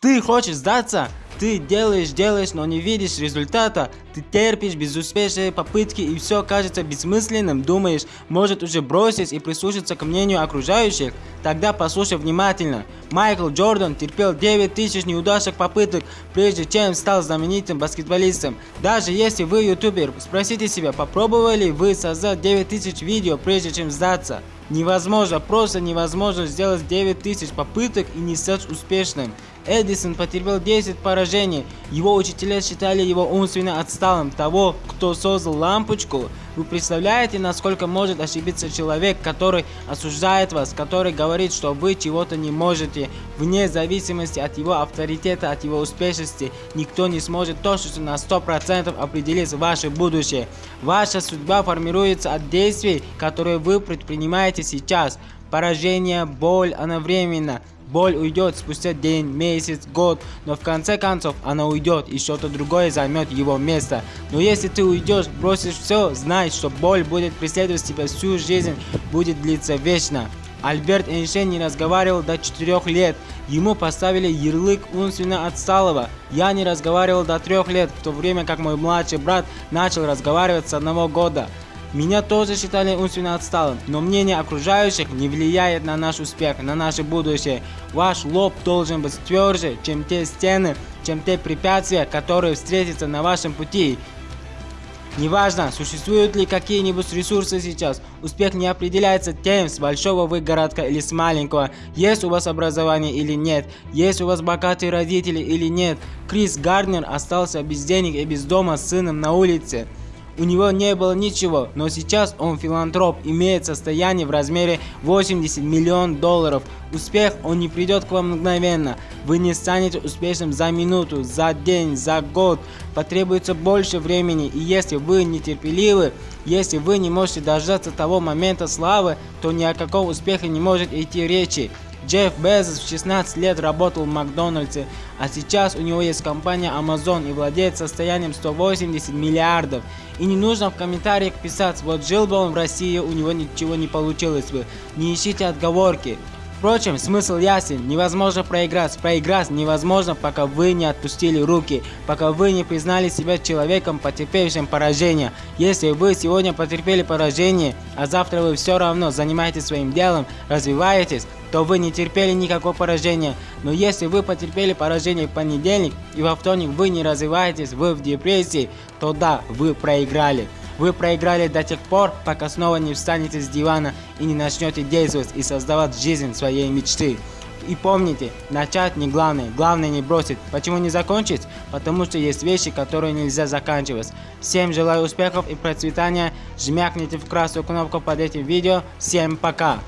Ты хочешь сдаться? Ты делаешь, делаешь, но не видишь результата. Ты терпишь безуспешные попытки и все кажется бессмысленным. Думаешь, может уже бросить и прислушаться к мнению окружающих? Тогда послушай внимательно. Майкл Джордан терпел 9000 неудачных попыток, прежде чем стал знаменитым баскетболистом. Даже если вы ютубер, спросите себя, попробовали вы создать 9000 видео, прежде чем сдаться? Невозможно, просто невозможно сделать 9000 попыток и не стать успешным. Эдисон потерпел 10 поражений. Его учителя считали его умственно отсталым. Того, кто создал лампочку, вы представляете, насколько может ошибиться человек, который осуждает вас, который говорит, что вы чего-то не можете. Вне зависимости от его авторитета, от его успешности, никто не сможет точно на 100% определить ваше будущее. Ваша судьба формируется от действий, которые вы предпринимаете сейчас. Поражение, боль, она временно. Боль уйдет спустя день, месяц, год, но в конце концов она уйдет и что-то другое займет его место. Но если ты уйдешь, бросишь все, знай, что боль будет преследовать тебя всю жизнь, будет длиться вечно. Альберт Эйнштейн не разговаривал до 4 лет. Ему поставили ярлык умственно отсталого. Я не разговаривал до 3 лет, в то время как мой младший брат начал разговаривать с одного года. Меня тоже считали умственно отсталым, но мнение окружающих не влияет на наш успех, на наше будущее. Ваш лоб должен быть тверже, чем те стены, чем те препятствия, которые встретятся на вашем пути. Неважно, существуют ли какие-нибудь ресурсы сейчас, успех не определяется тем, с большого вы городка или с маленького, есть у вас образование или нет, есть у вас богатые родители или нет. Крис Гарднер остался без денег и без дома с сыном на улице. У него не было ничего, но сейчас он филантроп, имеет состояние в размере 80 миллионов долларов. Успех, он не придет к вам мгновенно. Вы не станете успешным за минуту, за день, за год. Потребуется больше времени, и если вы нетерпеливы, если вы не можете дождаться того момента славы, то ни о каком успехе не может идти речи. Джефф Безос в 16 лет работал в Макдональдсе, а сейчас у него есть компания Amazon и владеет состоянием 180 миллиардов. И не нужно в комментариях писать, вот жил бы он в России, у него ничего не получилось бы. Не ищите отговорки. Впрочем, смысл ясен. Невозможно проиграть. Проиграть невозможно, пока вы не отпустили руки, пока вы не признали себя человеком, потерпевшим поражение. Если вы сегодня потерпели поражение, а завтра вы все равно занимаетесь своим делом, развиваетесь, то вы не терпели никакого поражения. Но если вы потерпели поражение в понедельник и во вторник вы не развиваетесь, вы в депрессии, то да, вы проиграли. Вы проиграли до тех пор, пока снова не встанете с дивана и не начнете действовать и создавать жизнь своей мечты. И помните, начать не главное, главное не бросить. Почему не закончить? Потому что есть вещи, которые нельзя заканчивать. Всем желаю успехов и процветания. Жмякните в красную кнопку под этим видео. Всем пока!